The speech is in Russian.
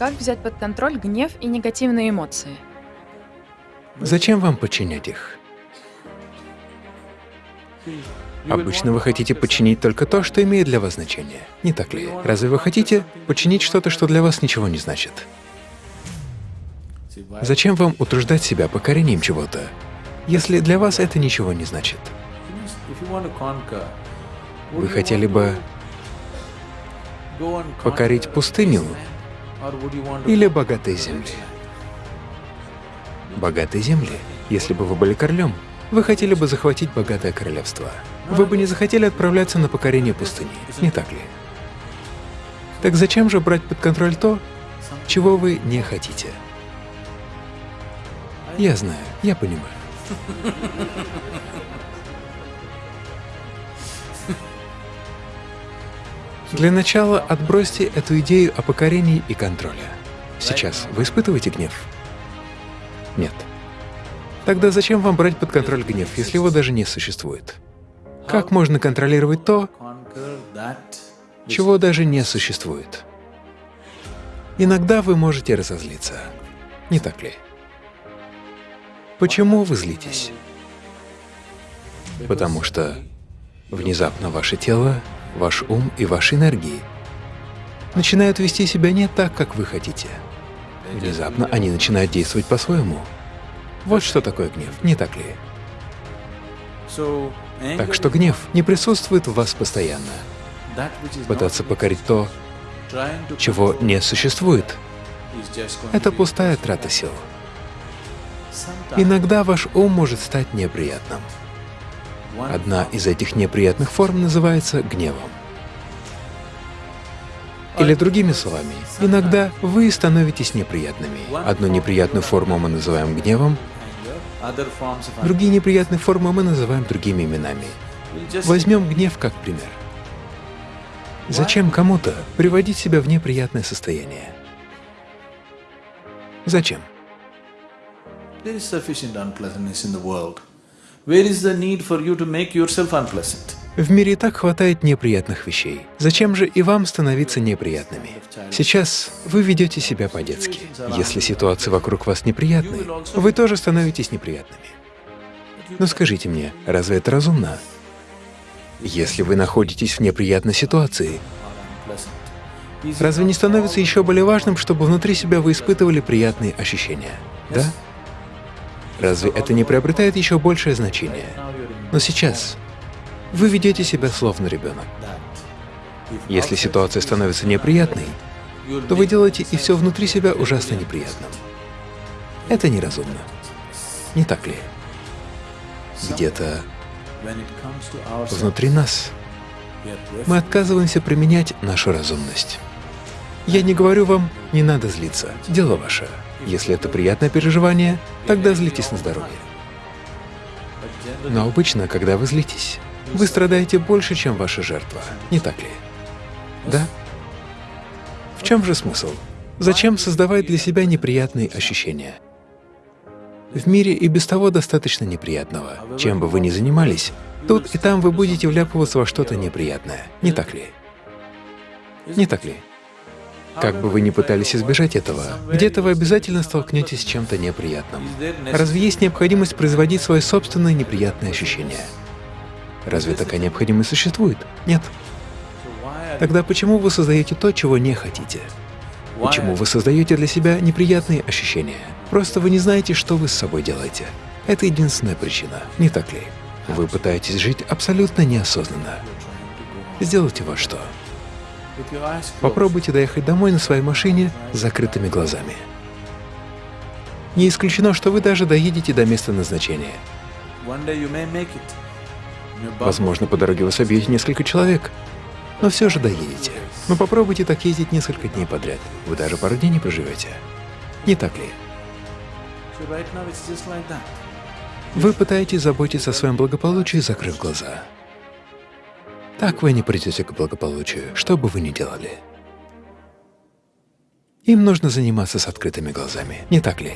Как взять под контроль гнев и негативные эмоции? Зачем вам подчинять их? Обычно вы хотите подчинить только то, что имеет для вас значение. Не так ли? Разве вы хотите подчинить что-то, что для вас ничего не значит? Зачем вам утруждать себя покорением чего-то, если для вас это ничего не значит? Вы хотели бы покорить пустыню или богатые земли? Богатые земли. Если бы вы были королем, вы хотели бы захватить богатое королевство. Вы бы не захотели отправляться на покорение пустыни, не так ли? Так зачем же брать под контроль то, чего вы не хотите? Я знаю, я понимаю. Для начала отбросьте эту идею о покорении и контроле. Сейчас вы испытываете гнев? Нет. Тогда зачем вам брать под контроль гнев, если его даже не существует? Как можно контролировать то, чего даже не существует? Иногда вы можете разозлиться, не так ли? Почему вы злитесь? Потому что внезапно ваше тело ваш ум и ваши энергии начинают вести себя не так, как вы хотите. Внезапно они начинают действовать по-своему. Вот что такое гнев, не так ли? Так что гнев не присутствует в вас постоянно. Пытаться покорить то, чего не существует, это пустая трата сил. Иногда ваш ум может стать неприятным. Одна из этих неприятных форм называется гневом. Или другими словами, иногда вы становитесь неприятными. Одну неприятную форму мы называем гневом, другие неприятные формы мы называем другими именами. Возьмем гнев как пример. Зачем кому-то приводить себя в неприятное состояние? Зачем? There is sufficient unpleasantness in the world. В мире и так хватает неприятных вещей. Зачем же и вам становиться неприятными? Сейчас вы ведете себя по-детски. Если ситуации вокруг вас неприятны, вы тоже становитесь неприятными. Но скажите мне, разве это разумно? Если вы находитесь в неприятной ситуации, разве не становится еще более важным, чтобы внутри себя вы испытывали приятные ощущения? Да? Разве это не приобретает еще большее значение? Но сейчас вы ведете себя словно ребенок. Если ситуация становится неприятной, то вы делаете и все внутри себя ужасно неприятным. Это неразумно. Не так ли? Где-то внутри нас мы отказываемся применять нашу разумность. Я не говорю вам, не надо злиться, дело ваше. Если это приятное переживание, тогда злитесь на здоровье. Но обычно, когда вы злитесь, вы страдаете больше, чем ваша жертва, не так ли? Да? В чем же смысл? Зачем создавать для себя неприятные ощущения? В мире и без того достаточно неприятного. Чем бы вы ни занимались, тут и там вы будете вляпываться во что-то неприятное, не так ли? Не так ли? Как бы вы ни пытались избежать этого, где-то вы обязательно столкнетесь с чем-то неприятным. Разве есть необходимость производить свои собственные неприятные ощущения? Разве такая необходимость существует? Нет. Тогда почему вы создаете то, чего не хотите? Почему вы создаете для себя неприятные ощущения? Просто вы не знаете, что вы с собой делаете. Это единственная причина, не так ли? Вы пытаетесь жить абсолютно неосознанно. Сделайте вот что. Попробуйте доехать домой на своей машине с закрытыми глазами. Не исключено, что вы даже доедете до места назначения. Возможно, по дороге вас объедет несколько человек, но все же доедете. Но попробуйте так ездить несколько дней подряд. Вы даже пару дней не проживете. Не так ли? Вы пытаетесь заботиться о своем благополучии, закрыв глаза. Так вы не придете к благополучию, что бы вы ни делали. Им нужно заниматься с открытыми глазами, не так ли?